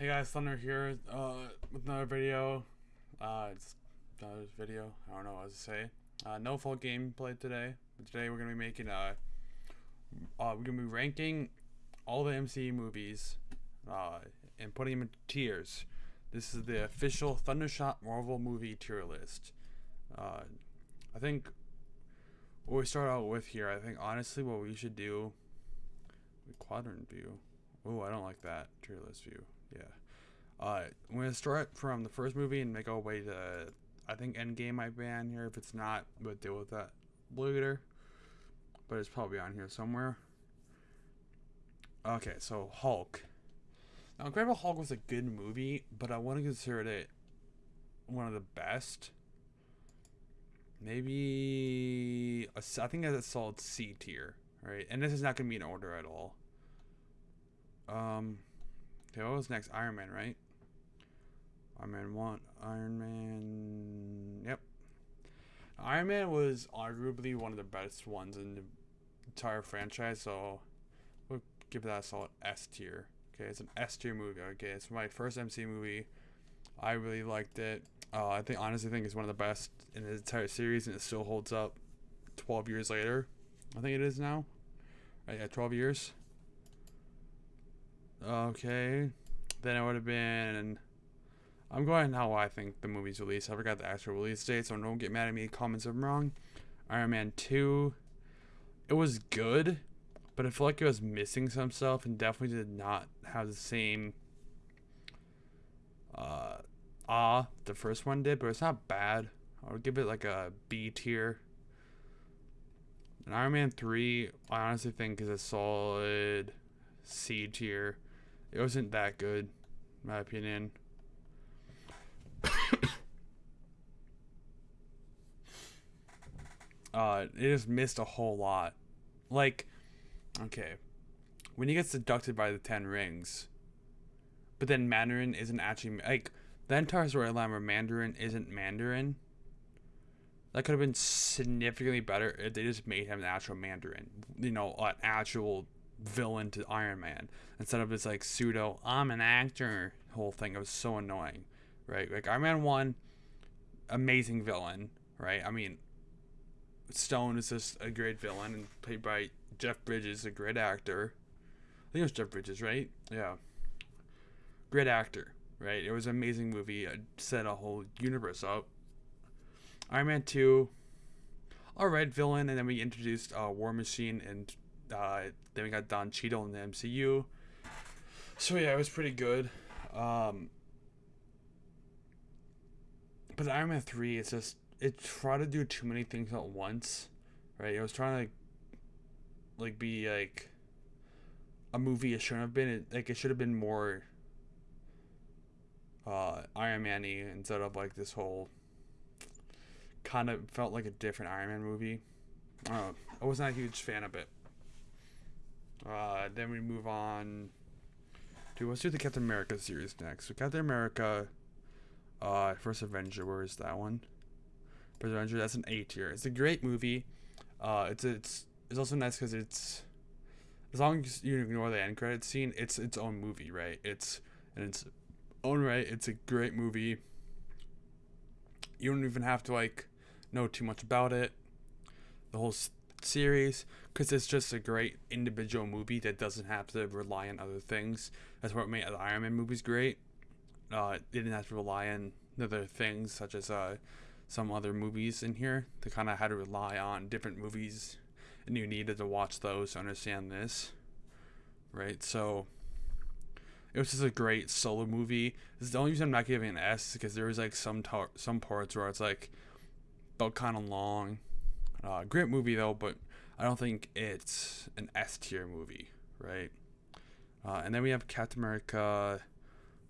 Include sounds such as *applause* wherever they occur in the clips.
Hey guys, Thunder here uh, with another video. Uh, it's another video. I don't know what to say. Uh, no full gameplay today. But today we're gonna be making uh, uh we're gonna be ranking all the MCU movies uh, and putting them in tiers. This is the official Thundershot Marvel movie tier list. Uh, I think what we start out with here, I think honestly what we should do quadrant view. Oh, I don't like that tier list view. Yeah. Uh, I'm gonna start from the first movie and make our way to. I think Endgame might be on here. If it's not, we'll deal with that later. But it's probably on here somewhere. Okay, so Hulk. Now, Incredible Hulk was a good movie, but I want to consider it one of the best. Maybe a, I think it's a solid C tier, right? And this is not gonna be in order at all. Um, okay, what was next? Iron Man, right? Iron Man 1, Iron Man, yep. Iron Man was arguably one of the best ones in the entire franchise, so we'll give that a solid S tier. Okay, it's an S tier movie. Okay, it's my first MC movie. I really liked it. Uh, I think honestly think it's one of the best in the entire series, and it still holds up. Twelve years later, I think it is now. Right, yeah, twelve years. Okay, then it would have been. I'm going how I think the movie's released. I forgot the actual release date, so don't get mad at me. Comments if I'm wrong. Iron Man 2. It was good, but I feel like it was missing some stuff and definitely did not have the same uh ah the first one did, but it's not bad. I would give it like a B tier. And Iron Man 3, I honestly think is a solid C tier. It wasn't that good, my opinion. *coughs* uh, it just missed a whole lot. Like, okay, when he gets seducted by the Ten Rings, but then Mandarin isn't actually like the entire storyline where Mandarin isn't Mandarin. That could have been significantly better if they just made him an actual Mandarin. You know, an actual villain to Iron Man instead of this like pseudo I'm an actor whole thing. It was so annoying, right? Like Iron Man one, amazing villain, right? I mean, Stane is just a great villain and played by Jeff Bridges, a great actor. I think it was Jeff Bridges, right? Yeah, great actor, right? It was an amazing movie. It set a whole universe up. Iron Man two, all right, villain, and then we introduced uh, War Machine and uh, then we got Don Cheadle in the MCU. So yeah, it was pretty good. Um, but Iron Man three, it's just it tried to do too many things at once, right? It was trying to like, be like a movie it shouldn't have been. It, like it should have been more uh, Iron Man instead of like this whole kind of felt like a different Iron Man movie. Uh, I was not a huge fan of it. Uh, then we move on to let's do the Captain America series next. So Captain America, uh, First Avenger. Where is that one? First Avenger. That's an A tier. It's a great movie. Uh, it's it's it's also nice because it's as long as you ignore the end credit scene, it's its own movie, right? It's and it's own right. It's a great movie. You don't even have to like know too much about it. The whole series because it's just a great individual movie that doesn't have to rely on other things. That's what made the Iron Man movies great. Uh, it didn't have to rely on other things such as uh, some other movies in here. They kind of had to rely on different movies, and you needed to watch those to understand this, right? So it was just a great solo movie. This is the only reason I'm not giving an S because there was like some tar- some parts where it's like felt kind of long. Uh, great movie though, but I don't think it's an S tier movie, right? Uh, and then we have Captain America.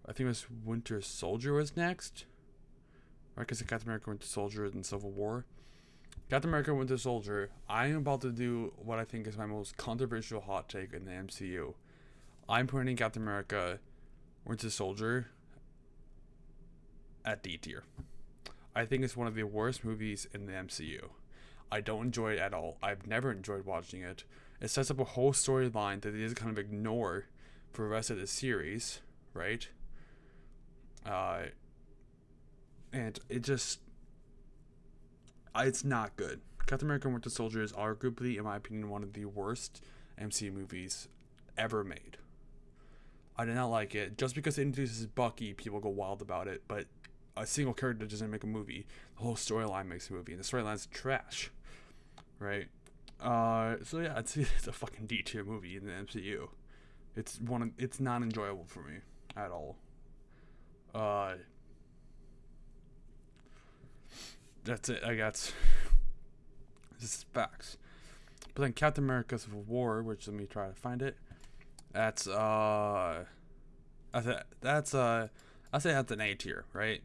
I think it was Winter Soldier was next. Right, because Captain America Winter Soldier and Civil War. Captain America Winter Soldier. I am about to do what I think is my most controversial hot take in the MCU. I'm putting Captain America Winter Soldier at D tier. I think it's one of the worst movies in the MCU. I don't enjoy it at all. I've never enjoyed watching it. It sets up a whole storyline that they just kind of ignore for the rest of the series, right? Uh, and it just, it's not good. Captain America: Winter Soldier is arguably, in my opinion, one of the worst MCU movies ever made. I did not like it. Just because it introduces Bucky, people go wild about it, but a single character doesn't make a movie. The whole storyline makes a movie, and the storyline's trash, right? Uh, so yeah, it's, *laughs* it's a fucking D tier movie in the MCU. It's one. Of, it's not enjoyable for me at all. Uh, that's it. I guess. *laughs* This is facts. But then Captain America Civil War, which let me try to find it. That's uh, that's a, that's uh, I say that's an A tier, right?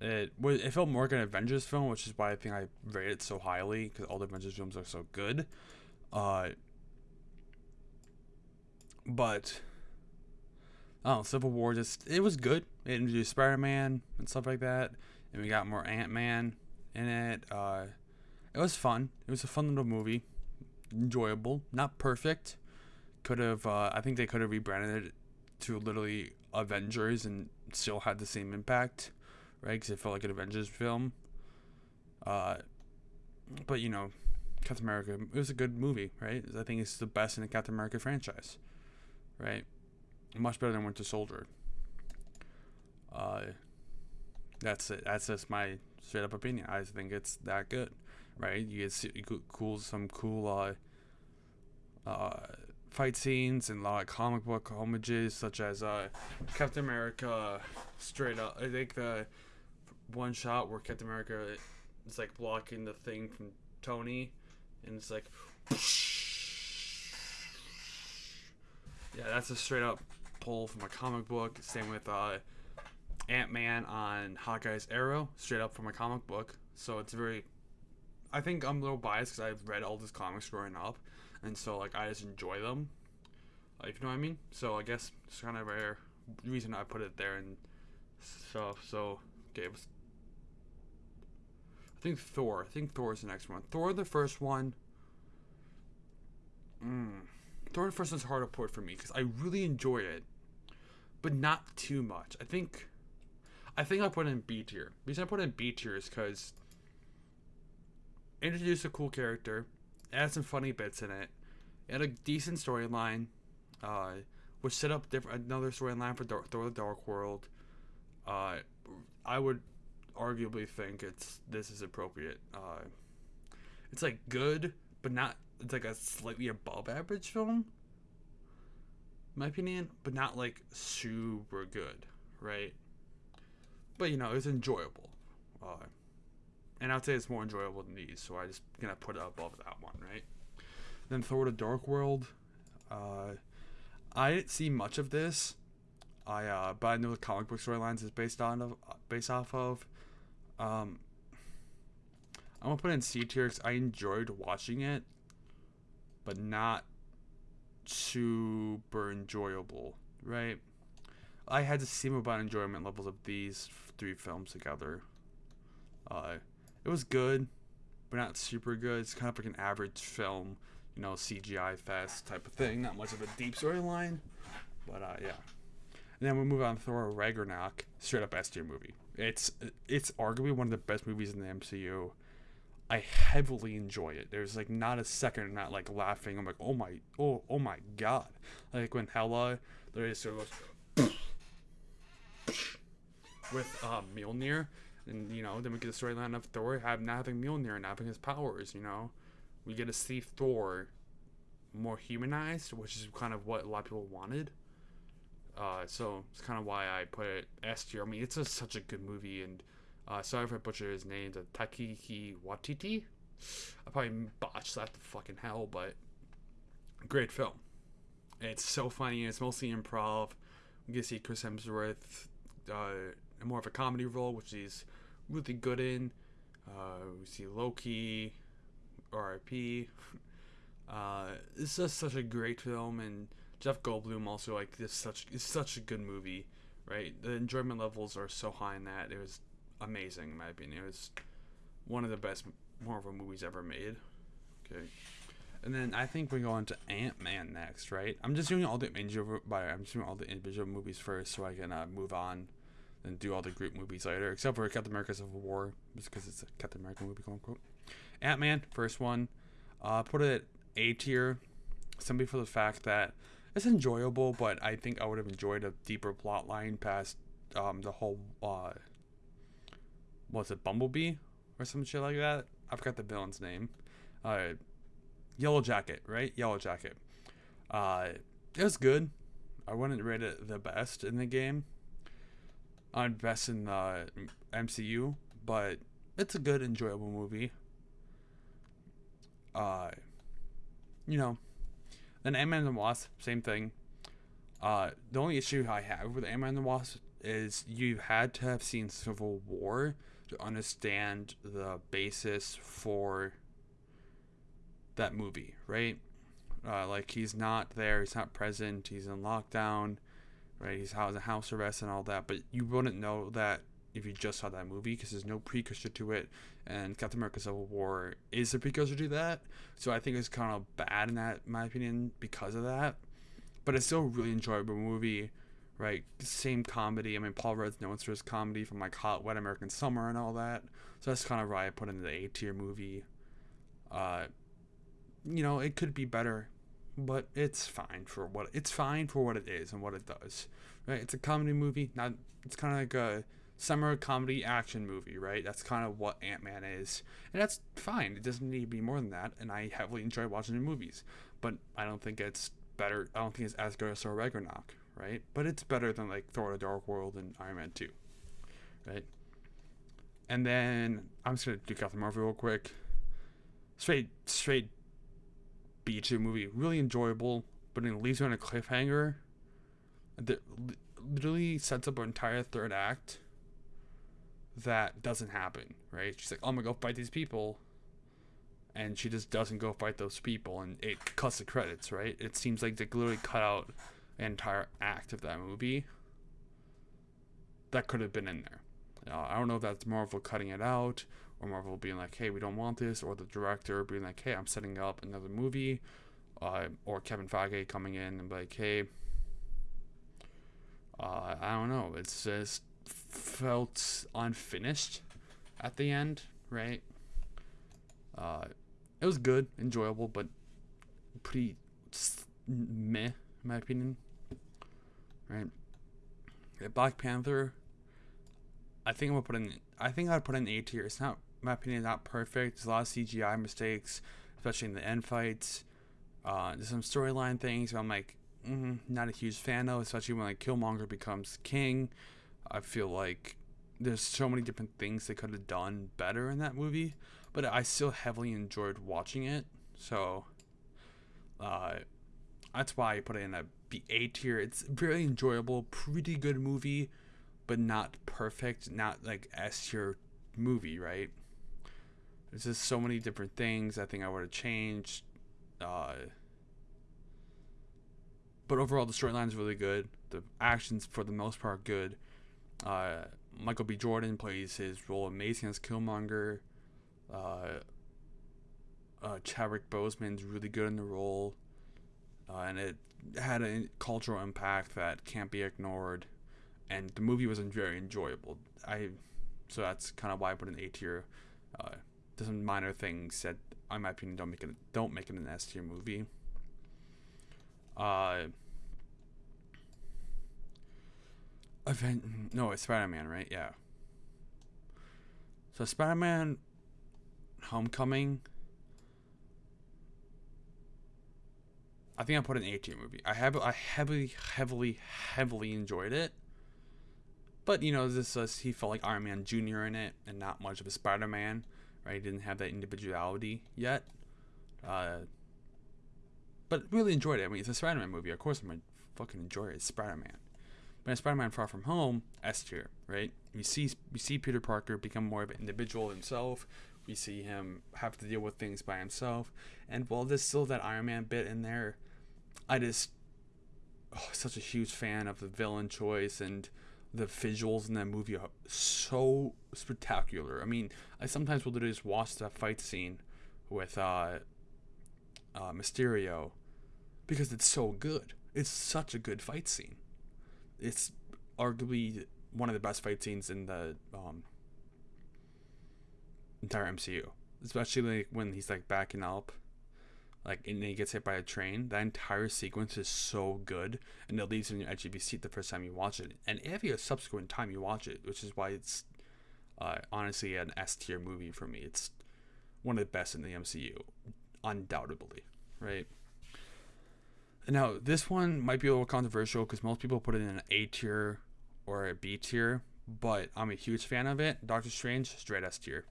It was it felt more like an Avengers film, which is why I think I rate it so highly because all the Avengers films are so good. Uh, but oh, Civil War just it was good. It introduced Spider Man and stuff like that, and we got more Ant Man in it. Uh, it was fun. It was a fun little movie, enjoyable. Not perfect. Could have. Uh, I think they could have rebranded it to literally Avengers and still had the same impact, right? Because it felt like an Avengers film. Uh, but you know, Captain America. It was a good movie, right? I think it's the best in the Captain America franchise, right? Much better than Winter Soldier. Uh, that's it. That's just my straight up opinion. I think it's that good, right? You get see, cool some cool uh, uh, fight scenes and a lot of comic book homages, such as uh, Captain America. Straight up, I think the one shot where Captain America is like blocking the thing from Tony, and it's like. Yeah, that's a straight up pull from a comic book. Same with uh, Ant Man on Hawkeye's Arrow, straight up from a comic book. So it's very. I think I'm a little biased because I've read all these comics growing up, and so like I just enjoy them. Like you know what I mean? So I guess it's kind of rare reason I put it there and stuff. So okay, I think Thor. I think Thor is the next one. Thor, the first one. Mm. Thor, the first one's hard to put for me because I really enjoy it, but not too much. I think. I think I put it in B tier. The reason I put it in B tier is because introduced a cool character, add some funny bits in it, had a decent storyline, uh, which set up different another storyline for Thor: The Dark World. Uh, I would arguably think it's this is appropriate. Uh, it's like good, but not. It's like a slightly above average film. My opinion, but not like super good, right? But you know, it's enjoyable. Uh, and I'd say it's more enjoyable than these, so I just gonna put it above that one, right? Then Thor: The Dark World. Uh, I didn't see much of this. I uh, but I know the comic book storylines is based on of based off of. Um, I'm gonna put in C tier because I enjoyed watching it, but not super enjoyable, right? I had to same about enjoyment levels of these three films together. Uh, it was good, but not super good. It's kind of like an average film, you know, CGI fest type of thing. Not much of a deep storyline, but uh, yeah. And then we move on to Thor Ragnarok, straight up S tier movie. It's it's arguably one of the best movies in the MCU. I heavily enjoy it. There's like not a second I'm not like laughing. I'm like, oh my, oh, oh my god! Like when Hela, there is sort of goes with um, Mjolnir, and you know, then we get the storyline of Thor have not having Mjolnir and having his powers. You know, we get to see Thor more humanized, which is kind of what a lot of people wanted. Uh, so it's kind of why I put it S tier. I mean, it's a, such a good movie, and uh, sorry if I butcher his name, the Taiki Watiti. I probably botched that to fucking hell, but great film. It's so funny. It's mostly improv. We get to see Chris Hemsworth uh, more of a comedy role, which he's really good in. Uh, we see Loki, R.I.P. *laughs* Uh, it's just such a great film, and Jeff Goldblum also like this such it's such a good movie, right? The enjoyment levels are so high in that it was amazing in my opinion. It was one of the best Marvel movies ever made. Okay. And then I think we go on to Ant Man next, right? I'm just doing all the individual, I'm just doing all the individual movies first, so I can uh, move on and do all the group movies later, except for Captain America Civil War, just because it's a Captain America movie, quote unquote. Ant Man, first one, uh, put it A tier, simply for the fact that it's enjoyable, but I think I would have enjoyed a deeper plot line past um, the whole uh, was it Bumblebee or some shit like that? I forgot the villain's name. Uh, Yellow Jacket, right? Yellow Jacket. Uh, it was good. I wouldn't rate it the best in the game. I'm best in the MCU, but it's a good, enjoyable movie. Uh, you know, then Ant-Man and the Wasp, same thing. Uh, the only issue I have with Ant-Man and the Wasp is you had to have seen Civil War to understand the basis for that movie, right? Uh, like he's not there, he's not present, he's in lockdown, right? He's housed in house arrest and all that, but you wouldn't know that if you just saw that movie because there's no precursor to it, and Captain America: Civil War is a precursor to that. So I think it's kind of bad in that, in my opinion, because of that. But it's still a really enjoyable movie, right? Same comedy. I mean, Paul Rudd's known for his comedy from like Hot Wet American Summer and all that. So that's kind of why I put in the A tier movie. Uh, you know, it could be better, but it's fine for what it's fine for what it is and what it does. Right? It's a comedy movie. Not. It's kind of like a summer comedy action movie, right? That's kind of what Ant Man is, and that's fine. It doesn't need to be more than that. And I heavily enjoy watching the movies, but I don't think it's better. I don't think it's as good as Thor Ragnarok, right? But it's better than like Thor: The Dark World and Iron Man Two, right? And then I'm just gonna do Captain Marvel real quick. Straight, straight B two movie, really enjoyable, but it leaves you on a cliffhanger. That literally sets up an entire third act that doesn't happen, right? She's like, I'm gonna go fight these people. And she just doesn't go fight those people, and it cuts the credits, right? It seems like they literally cut out an entire act of that movie that could have been in there. Uh, I don't know if that's Marvel cutting it out, or Marvel being like, hey, we don't want this, or the director being like, hey, I'm setting up another movie, uh, or Kevin Feige coming in and like, hey, uh, I don't know. It's just felt unfinished at the end, right? Uh, it was good, enjoyable, but pretty meh, in my opinion. Right? Black Panther. I think I'm gonna put in. I think I'd put in A tier. It's not, my opinion, not perfect. There's a lot of CGI mistakes, especially in the end fights. Uh, there's some storyline things. I'm like, mm, not a huge fan of, especially when like Killmonger becomes king. I feel like there's so many different things they could have done better in that movie, but I still heavily enjoyed watching it. So uh, that's why I put it in a B A tier. It's very enjoyable, pretty good movie, but not perfect, not like S tier movie, right? There's just so many different things I think I would have changed. Uh, but overall, the storyline is really good. The actions, for the most part, good. Uh, Michael B. Jordan plays his role amazing as Killmonger. Uh, uh, Chadwick Boseman's really good in the role, uh, and it had a cultural impact that can't be ignored. And the movie was very enjoyable. I, so that's kind of why I put an A tier. Uh, some minor things that, in my opinion, don't make it don't make it an S tier movie. Uh, No, it's Spider Man, right? Yeah. So Spider Man Homecoming. I think I put an A tier movie. I have I heavily, heavily, heavily enjoyed it. But you know, this was he felt like Iron Man Junior in it, and not much of a Spider Man. Right? He didn't have that individuality yet. Uh, but really enjoyed it. I mean, it's a Spider Man movie. Of course, I'm gonna fucking enjoy it. It's Spider Man. But in Spider-Man: Far From Home, S tier, right? We see we see Peter Parker become more of an individual himself. We see him have to deal with things by himself. And while there's still that Iron Man bit in there, I just oh, such a huge fan of the villain choice and the visuals in that movie are so spectacular. I mean, I sometimes will just watch that fight scene with uh, uh, Mysterio because it's so good. It's such a good fight scene it's arguably one of the best fight scenes in the um, entire MCU, especially like when he's like backing up, like and he gets hit by a train. That entire sequence is so good, and it leaves you in your edge of your seat the first time you watch it, and every subsequent time you watch it, which is why it's uh, honestly an S tier movie for me. It's one of the best in the MCU, undoubtedly, right? Now, this one might be a little controversial because most people put it in an A tier or a B tier, but I'm a huge fan of it. Doctor Strange, straight S tier.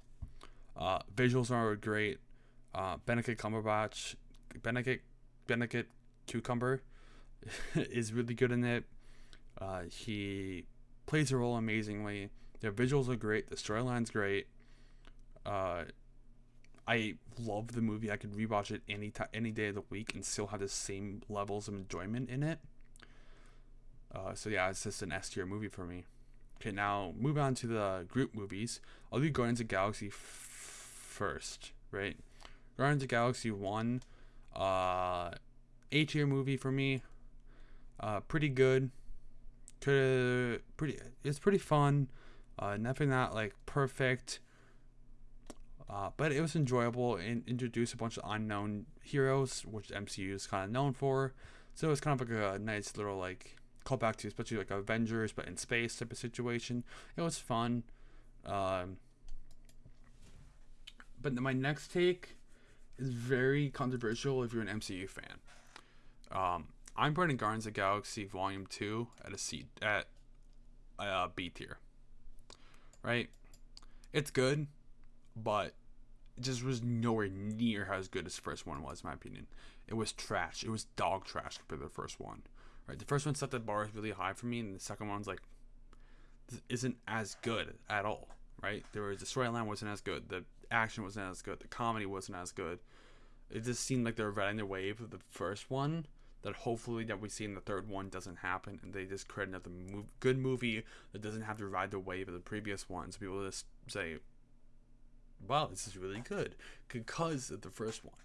Uh, visuals are great. Uh, Benedict Cumberbatch, Benedict, Benedict Cucumber *laughs* is really good in it. Uh, he plays the role amazingly. The visuals are great. The storyline's great. Uh, I love the movie. I could rewatch it any time, any day of the week, and still have the same levels of enjoyment in it. Uh, so yeah, it's just an S tier movie for me. Okay, now move on to the group movies. I'll do Guardians of Galaxy f- first, right? Guardians of Galaxy one, uh, A tier movie for me. Uh, pretty good. Could pretty. It's pretty fun. Uh, nothing that like perfect uh, but it was enjoyable and introduced a bunch of unknown heroes, which MCU is kind of known for. So it was kind of like a nice little like callback to especially like Avengers, but in space type of situation. It was fun. Um, but my next take is very controversial if you're an MCU fan. Um, I'm putting Guardians of Galaxy Volume Two at a C at a B tier. Right, it's good but just was nowhere near as good as the first one was, in my opinion. It was trash. It was dog trash compared to the first one. Right, the first one set the bar really high for me, and the second one's like this isn't as good at all. Right, there was the storyline wasn't as good, the action wasn't as good, the comedy wasn't as good. It just seemed like they were riding the wave of the first one. That hopefully that we see in the third one doesn't happen, and they just create another good movie that doesn't have to ride the wave of the previous one. So people just say, wow, this is really good because of the first one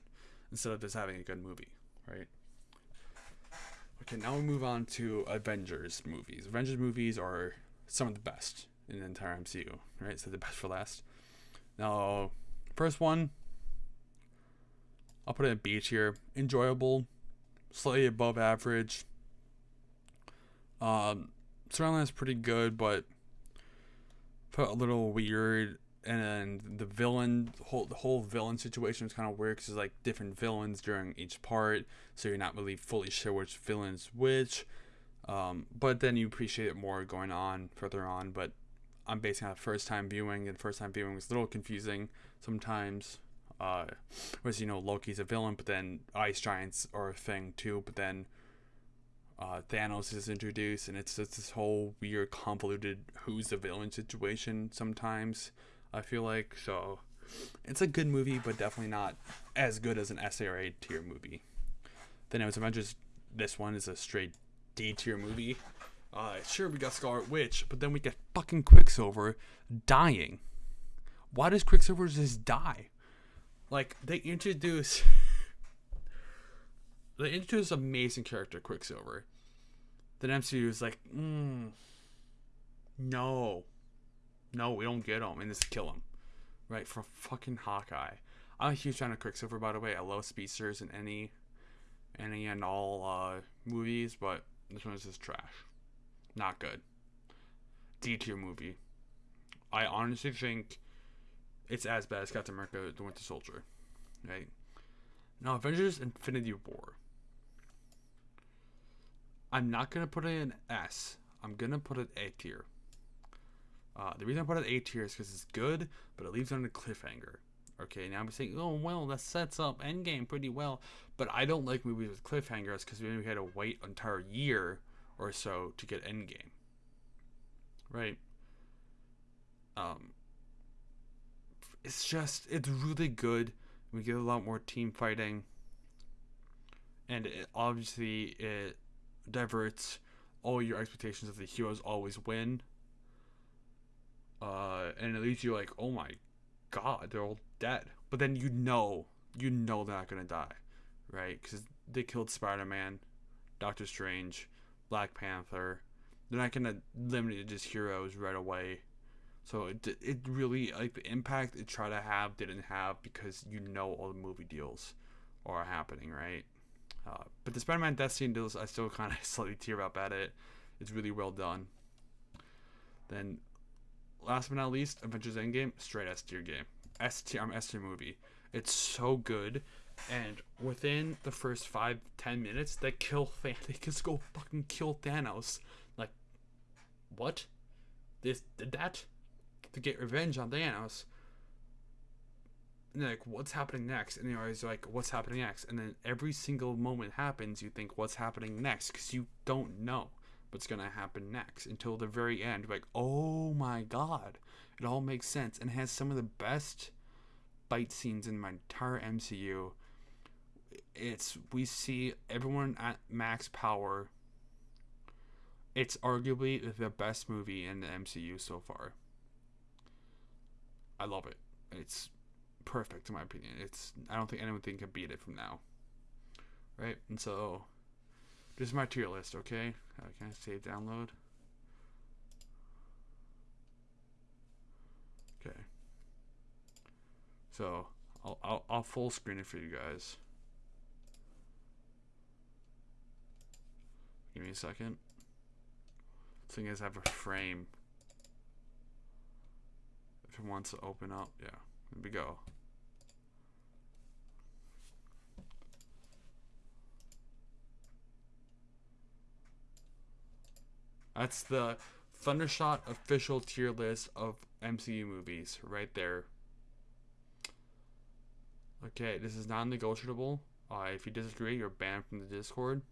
instead of just having a good movie, right? Okay, now we move on to Avengers movies. Avengers movies are some of the best in the entire MCU, right? So the best for last. Now, first one, I'll put it in B tier. Enjoyable, slightly above average. Um, storyline is pretty good, but felt a little weird and the villain whole the whole villain situation is kind of weird because like different villains during each part so you're not really fully sure which villain's which um, but then you appreciate it more going on further on but i'm basing on first time viewing and first time viewing was a little confusing sometimes uh whereas you know loki's a villain but then ice giants are a thing too but then uh, Thanos is introduced, and it's just this whole weird, convoluted who's the villain situation sometimes. I feel like so. It's a good movie, but definitely not as good as an S or A tier movie. Then it was Avengers. This one is a straight D tier movie. Uh, sure, we got Scarlet Witch, but then we get fucking Quicksilver dying. Why does Quicksilver just die? Like they introduce, *laughs* they introduce amazing character Quicksilver. Then MCU is like, mm, no, no, we don't get him and just kill him. Right, for fucking Hawkeye. I'm a huge fan of Quicksilver, by the way. I love speedsters in any, any and all uh, movies, but this one is just trash. Not good. D tier movie. I honestly think it's as bad as Captain America: The Winter Soldier. Right. Now, Avengers: Infinity War. I'm not gonna put it in S. I'm gonna put it A tier. Uh, the reason I put it A tier is because it's good, but it leaves on a cliffhanger. Okay, now I'm saying, oh well, that sets up Endgame pretty well, but I don't like movies with cliffhangers because we had to wait an entire year or so to get Endgame. Right. Um. It's just it's really good. We get a lot more team fighting, and it, obviously it diverts all your expectations of the heroes always win uh, and it leaves you like, oh my god, they're all dead. But then you know, you know they're not gonna die, right? Because they killed Spider Man, Doctor Strange, Black Panther, they're not gonna limit it to just heroes right away. So it it really like the impact it tried to have didn't have because you know all the movie deals are happening, right? Uh, but the Spider-Man Death Scene deals, I still *laughs* kind of slightly tear up at it. It's really well done. Then, last but not least, Avengers Endgame, straight S tier game. S tier, I'm S tier movie. It's so good, and within the first five ten minutes, they kill *laughs* Thanos. They just go fucking kill Thanos. Like, what? This did that to get revenge on Thanos. And like, what's happening next? And you're always like, what's happening next? And then every single moment happens, you think, what's happening next? Because you don't know what's gonna happen next until the very end. Like, oh my god, it all makes sense and has some of the best fight scenes in my entire MCU. It's we see everyone at max power. It's arguably the best movie in the MCU so far. I love it. It's perfect in my opinion. It's I don't think anyone can beat it from now. Right? And so this is my tier list, okay? Uh, can I save download? Okay. So I'll, I'll, I'll full screen it for you guys. Give me a second. Thing is, I have a frame. If it wants to open up, yeah. Here we go. That's the Thundershot official tier list of MCU movies right there. Okay, this is non-negotiable. Uh, if you disagree, you're banned from the Discord.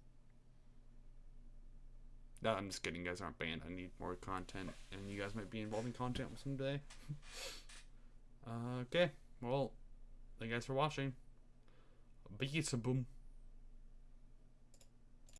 No, I'm just kidding. You guys aren't banned. I need more content, and you guys might be involving content someday. *laughs* uh, okay, well, thank you guys for watching. Peace, boom.